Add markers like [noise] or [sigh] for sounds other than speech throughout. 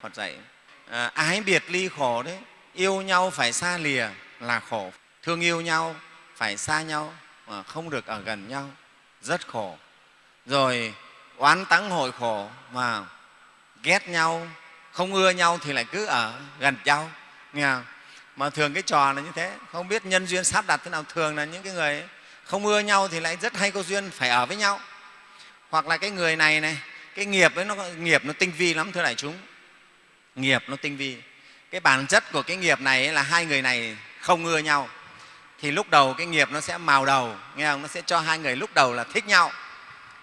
phật dạy à, ái biệt ly khổ đấy yêu nhau phải xa lìa là khổ thương yêu nhau phải xa nhau mà không được ở gần nhau rất khổ. Rồi oán tắng hội khổ mà ghét nhau không ưa nhau thì lại cứ ở gần nhau nghe không? mà thường cái trò là như thế không biết nhân duyên sắp đặt thế nào thường là những cái người không ưa nhau thì lại rất hay có duyên phải ở với nhau. Hoặc là cái người này này cái nghiệp ấy nó nghiệp nó tinh vi lắm thưa đại chúng nghiệp nó tinh vi. Cái bản chất của cái nghiệp này là hai người này không ưa nhau. Thì lúc đầu cái nghiệp nó sẽ màu đầu nghe không? Nó sẽ cho hai người lúc đầu là thích nhau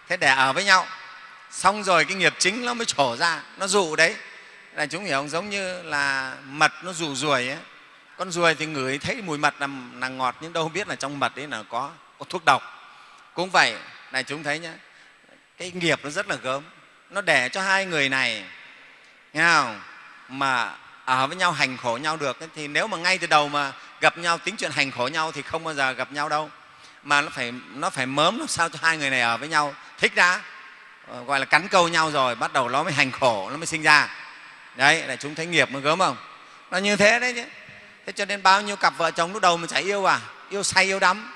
thế để ở với nhau. Xong rồi cái nghiệp chính nó mới trổ ra nó dụ đấy. Là chúng hiểu không? Giống như là mật nó dụ ruồi ấy. Con ruồi thì ngửi thấy mùi mật là, là ngọt nhưng đâu biết là trong mật đấy là có, có thuốc độc. Cũng vậy này chúng thấy nhé cái nghiệp nó rất là gớm. Nó để cho hai người này nghe không? Mà ở với nhau hành khổ nhau được, thì nếu mà ngay từ đầu mà gặp nhau, tính chuyện hành khổ nhau thì không bao giờ gặp nhau đâu. Mà nó phải nó phải mớm làm sao cho hai người này ở với nhau, thích đã. Ờ, gọi là cắn câu nhau rồi, bắt đầu nó mới hành khổ, nó mới sinh ra. Đấy là chúng thấy nghiệp mới gớm không? Nó như thế đấy chứ. Thế cho nên bao nhiêu cặp vợ chồng lúc đầu mình chả yêu à? Yêu say, yêu đắm.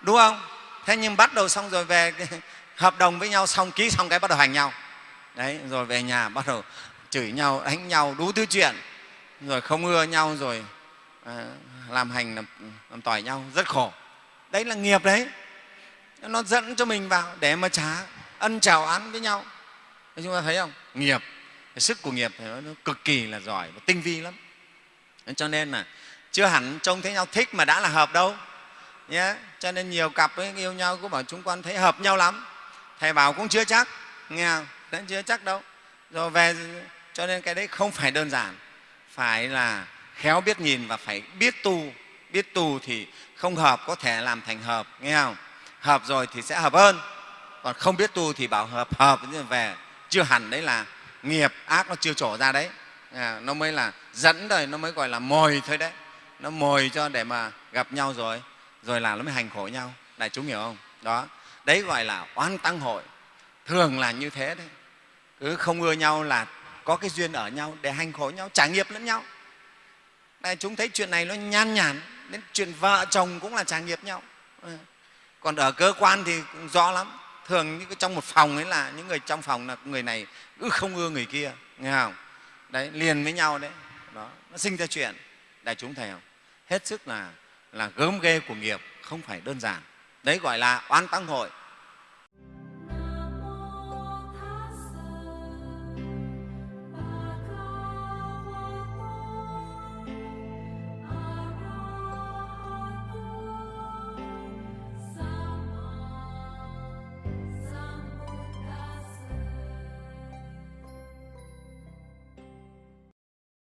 Đúng không? Thế nhưng bắt đầu xong rồi về [laughs] hợp đồng với nhau, xong ký xong cái bắt đầu hành nhau. Đấy, rồi về nhà bắt đầu chửi nhau đánh nhau đủ thứ chuyện. Rồi không ưa nhau rồi à, làm hành làm, làm tỏi nhau rất khổ. Đấy là nghiệp đấy. Nó dẫn cho mình vào để mà trả ân chào án với nhau. Thế chúng ta thấy không? Nghiệp. Sức của nghiệp nó cực kỳ là giỏi và tinh vi lắm. Cho nên là chưa hẳn trông thấy nhau thích mà đã là hợp đâu. Nhé cho nên nhiều cặp ấy, yêu nhau cũng bảo chúng con thấy hợp nhau lắm. Thầy bảo cũng chưa chắc nghe không? Đấy, chưa chắc đâu. Rồi về cho nên cái đấy không phải đơn giản. Phải là khéo biết nhìn và phải biết tu. Biết tu thì không hợp có thể làm thành hợp nghe không? Hợp rồi thì sẽ hợp hơn. Còn không biết tu thì bảo hợp hợp nhưng về chưa hẳn đấy là nghiệp ác nó chưa trổ ra đấy. À, nó mới là dẫn rồi nó mới gọi là mồi thôi đấy. Nó mồi cho để mà gặp nhau rồi rồi là nó mới hành khổ nhau. Đại chúng hiểu không? Đó. Đấy gọi là oan tăng hội. Thường là như thế đấy. Cứ không ưa nhau là có cái duyên ở nhau để hành khổ nhau trả nghiệp lẫn nhau. Đại chúng thấy chuyện này nó nhan nhản, đến chuyện vợ chồng cũng là trả nghiệp nhau. Ừ. Còn ở cơ quan thì cũng rõ lắm. Thường những trong một phòng ấy là những người trong phòng là người này cứ không ưa người kia, nghe không? Đấy, liền với nhau đấy. Đó, nó sinh ra chuyện. Đại chúng thấy không? Hết sức là là gớm ghê của nghiệp, không phải đơn giản. Đấy gọi là oan tăng hội.